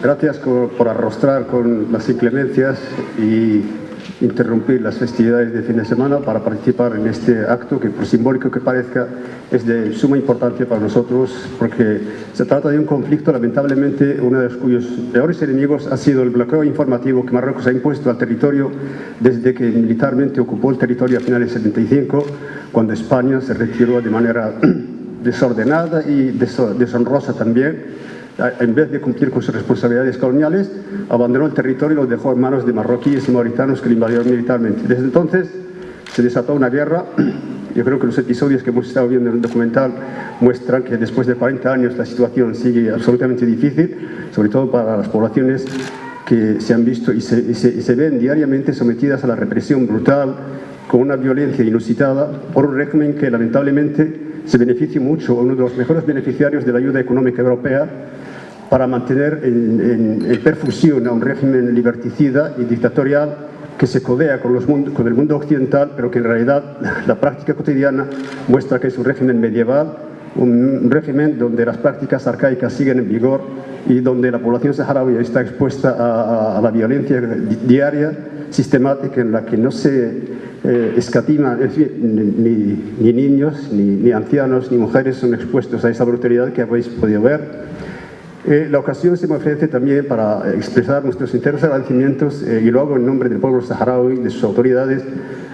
Gracias por arrostrar con las inclemencias y interrumpir las festividades de fin de semana para participar en este acto que, por simbólico que parezca, es de suma importancia para nosotros porque se trata de un conflicto, lamentablemente, uno de cuyos peores enemigos ha sido el bloqueo informativo que Marruecos ha impuesto al territorio desde que militarmente ocupó el territorio a finales del 75, cuando España se retiró de manera desordenada y deshonrosa también en vez de cumplir con sus responsabilidades coloniales, abandonó el territorio y lo dejó en manos de marroquíes y mauritanos que lo invadieron militarmente. Desde entonces se desató una guerra. Yo creo que los episodios que hemos estado viendo en el documental muestran que después de 40 años la situación sigue absolutamente difícil, sobre todo para las poblaciones que se han visto y se, y se ven diariamente sometidas a la represión brutal, con una violencia inusitada, por un régimen que lamentablemente se beneficia mucho, uno de los mejores beneficiarios de la ayuda económica europea, para mantener en, perfusión a un régimen liberticida y dictatorial que se codea con, los con, el mundo occidental, pero que en realidad la práctica cotidiana muestra que es un régimen medieval, un régimen donde las prácticas arcaicas siguen en vigor y donde la población saharaui está expuesta a, la violencia diaria, sistemática, en la que no se eh, escatima, ni, ni, niños, ni, ni ancianos, ni mujeres son expuestos a esa brutalidad que habéis podido ver. Eh, la ocasión se me ofrece también para expresar nuestros sinceros agradecimientos, eh, y lo hago en nombre del pueblo saharaui, de sus autoridades,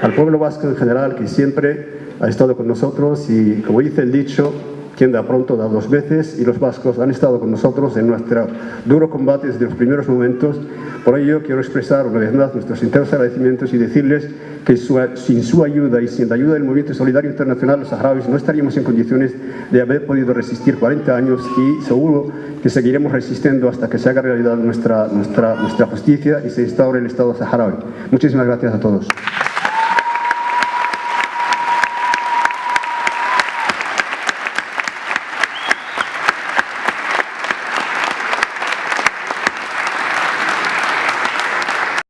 al pueblo vasco en general, que siempre ha estado con nosotros y, como dice el dicho, quien da pronto da dos veces y los vascos han estado con nosotros en nuestro duro combate desde los primeros momentos. Por ello quiero expresar una vez más nuestros sinceros agradecimientos y decirles que sin su ayuda y sin la ayuda del Movimiento Solidario Internacional los saharauis no estaríamos en condiciones de haber podido resistir 40 años y seguro que seguiremos resistiendo hasta que se haga realidad nuestra, nuestra, nuestra justicia y se instaure el Estado saharaui. Muchísimas gracias a todos.